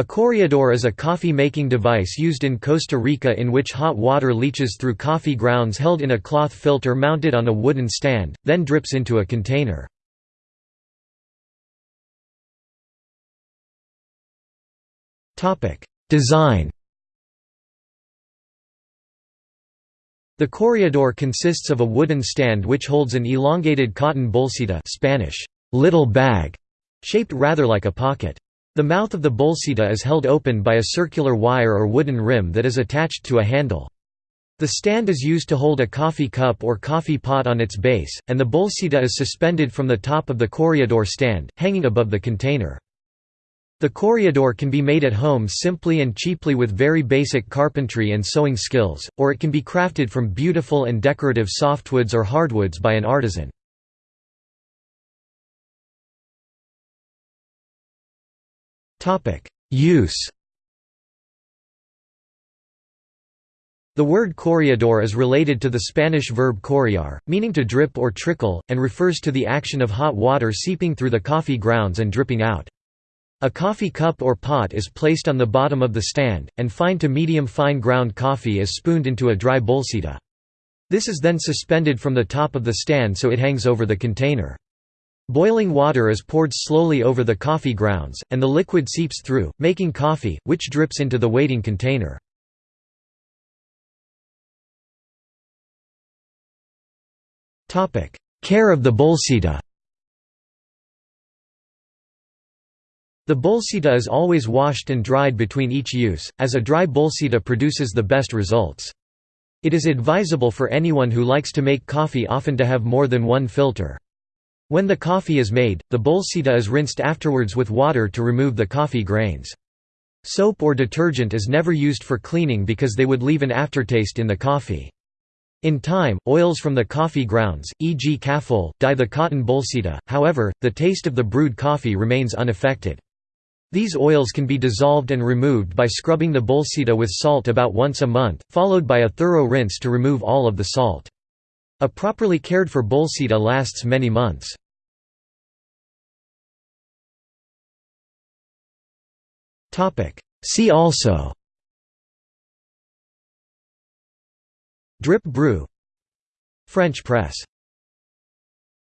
A chorreador is a coffee-making device used in Costa Rica in which hot water leaches through coffee grounds held in a cloth filter mounted on a wooden stand, then drips into a container. Design The chorreador consists of a wooden stand which holds an elongated cotton bolsita Spanish, little bag, shaped rather like a pocket. The mouth of the bolsita is held open by a circular wire or wooden rim that is attached to a handle. The stand is used to hold a coffee cup or coffee pot on its base, and the bolsita is suspended from the top of the chorreador stand, hanging above the container. The chorreador can be made at home simply and cheaply with very basic carpentry and sewing skills, or it can be crafted from beautiful and decorative softwoods or hardwoods by an artisan. Use The word chorreador is related to the Spanish verb chorrear, meaning to drip or trickle, and refers to the action of hot water seeping through the coffee grounds and dripping out. A coffee cup or pot is placed on the bottom of the stand, and fine to medium fine ground coffee is spooned into a dry bolsita. This is then suspended from the top of the stand so it hangs over the container. Boiling water is poured slowly over the coffee grounds, and the liquid seeps through, making coffee, which drips into the waiting container. Care of the bolsita The bolsita is always washed and dried between each use, as a dry bolsita produces the best results. It is advisable for anyone who likes to make coffee often to have more than one filter. When the coffee is made, the bolsita is rinsed afterwards with water to remove the coffee grains. Soap or detergent is never used for cleaning because they would leave an aftertaste in the coffee. In time, oils from the coffee grounds, e.g. caffeol, dye the cotton bolsita, however, the taste of the brewed coffee remains unaffected. These oils can be dissolved and removed by scrubbing the bolsita with salt about once a month, followed by a thorough rinse to remove all of the salt. A properly cared for bolsita lasts many months. See also. Drip brew. French press